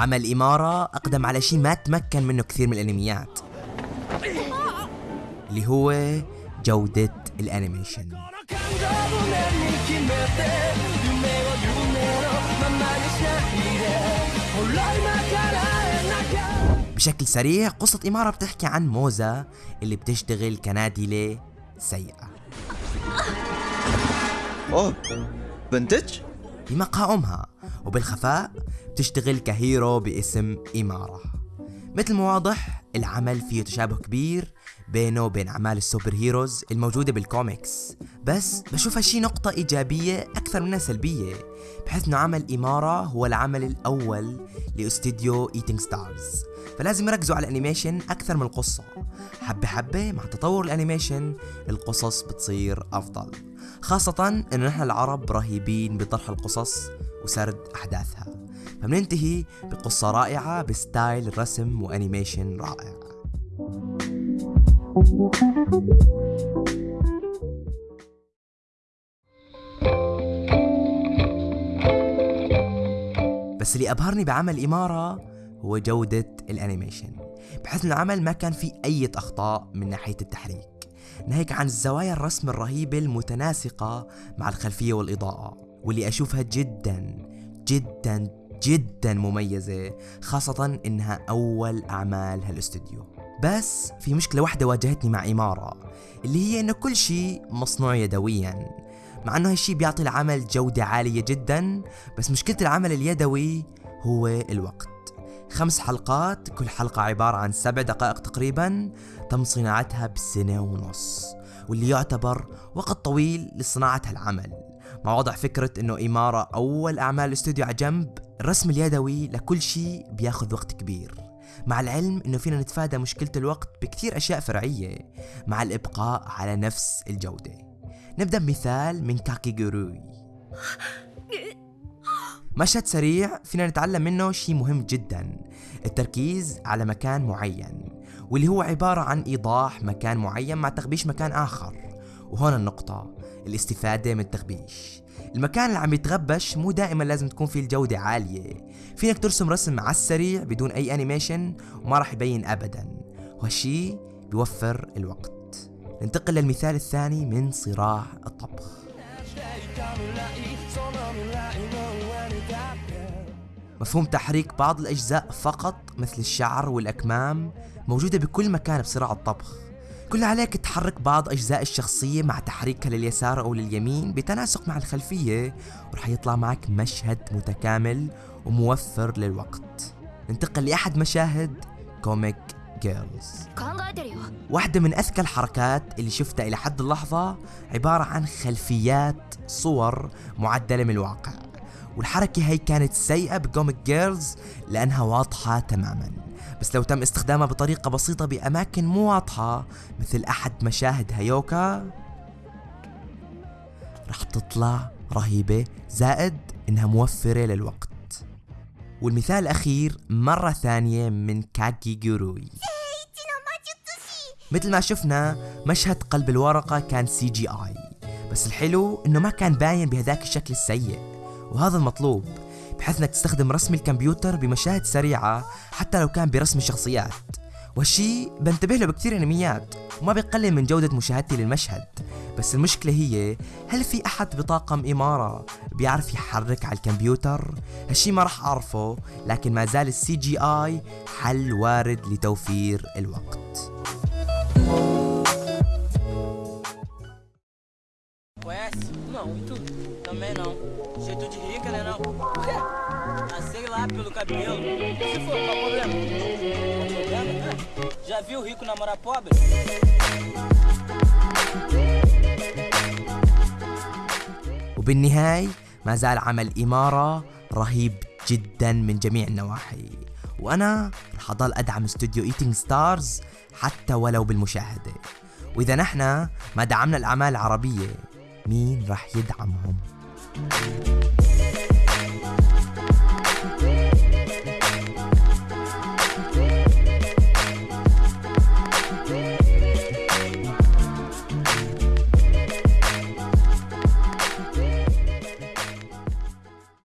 عمل إمارة أقدم على شيء ما تمكن منه كثير من الأنميات. اللي هو جودة الأنيميشن. بشكل سريع قصة إمارة بتحكي عن موزا اللي بتشتغل كنادلة سيئة. أوه بنتج؟ بمقهى أمها وبالخفاء بتشتغل ك hero باسم إمارة. مثل ما واضح العمل فيه تشابه كبير بينه وبين أعمال ال super heroes الموجودة بالكوميكس بس بشوف هالشي نقطة إيجابية أكثر منها سلبية بحيث أنه عمل إمارة هو العمل الأول لاستديو ايتينج ستارز فلازم يركزوا على ال animation أكثر من القصة. حبة حبة مع تطور ال animation القصص بتصير أفضل. خاصة إنه نحن العرب رهيبين بطرح القصص وسرد أحداثها. فبننتهي بقصة رائعة ب style رسم و animation رائع. بس اللي أبهرني بعمل إمارة هو جودة ال animation. بحيث إنه العمل ما كان فيه أي أخطاء من ناحية التحريك. ناهيك عن الزوايا الرسم الرهيبة المتناسقة مع الخلفية والإضاءة واللي أشوفها جدا جدا جدا مميزة خاصة إنها أول أعمال هالاستوديو. بس في مشكلة واحدة واجهتني مع إمارة اللي هي إنه كل شيء مصنوع يدويا مع إنه هالشي بيعطي العمل جودة عالية جدا بس مشكلة العمل اليدوي هو الوقت. خمس حلقات كل حلقة عبارة عن سبع دقائق تقريبا تم صناعتها بسنة ونص واللي يعتبر وقت طويل لصناعة هالعمل. مع وضع فكرة إنه إمارة أول أعمال الاستوديو على جنب الرسم اليدوي لكل شيء بياخذ وقت كبير. مع العلم إنه فينا نتفادى مشكلة الوقت بكثير أشياء فرعية مع الإبقاء على نفس الجودة. نبدأ بمثال من كاكي جوروي مشهد سريع فينا نتعلم منه شيء مهم جدا التركيز على مكان معين واللي هو عبارة عن إيضاح مكان معين مع تغبيش مكان آخر. وهون النقطة الاستفادة من التغبيش المكان اللي عم يتغبش مو دائما لازم تكون فيه الجودة عالية. فينك ترسم رسم على السريع بدون أي أنيميشن وما راح يبين أبدا. وهالشي بيوفر الوقت. ننتقل للمثال الثاني من صراع الطبخ. مفهوم تحريك بعض الأجزاء فقط مثل الشعر والأكمام موجودة بكل مكان بصراع الطبخ. كل عليك تحرك بعض أجزاء الشخصية مع تحريكها لليسار أو لليمين بتناسق مع الخلفية ورح يطلع معك مشهد متكامل وموفر للوقت. ننتقل لأحد مشاهد كوميك جيرلز واحدة من أذكى الحركات اللي شفتها إلى حد اللحظة عبارة عن خلفيات صور معدلة من الواقع والحركة هي كانت سيئة بكوميك جيرلز لأنها واضحة تماماً. بس لو تم استخدامها بطريقة بسيطة بأماكن مو واضحة مثل أحد مشاهد هيوكا رح تطلع رهيبة زائد إنها موفرة للوقت. والمثال الأخير مرة ثانية من كاكيجوروي مثل ما شفنا مشهد قلب الورقة كان CGI بس الحلو إنه ما كان باين بهذاك الشكل السيء وهذا المطلوب بحيث إنك تستخدم رسم الكمبيوتر بمشاهد سريعة حتى لو كان برسم الشخصيات. وهالشي بنتبه له بكثير أنميات وما بيقلل من جودة مشاهدتي للمشهد. بس المشكلة هي هل في أحد بطاقم إمارة بيعرف يحرك على الكمبيوتر؟ هالشي ما راح أعرفه لكن ما زال ال CGI حل وارد لتوفير الوقت. Conhece? Não, e tu? Também não. Jeito de rica, né não? Ah, sei lá, pelo cabelo. Se for, qual o problema? Qual o problema? Ah, Já viu rico namorar pobre? وبالنهاية ما زال عمل إمارة رهيب جدا من جميع النواحي وأنا رح أضل أدعم استوديو ايتينج ستارز حتى ولو بالمشاهدة وإذا نحن ما دعمنا الأعمال العربية مين رح يدعمهم؟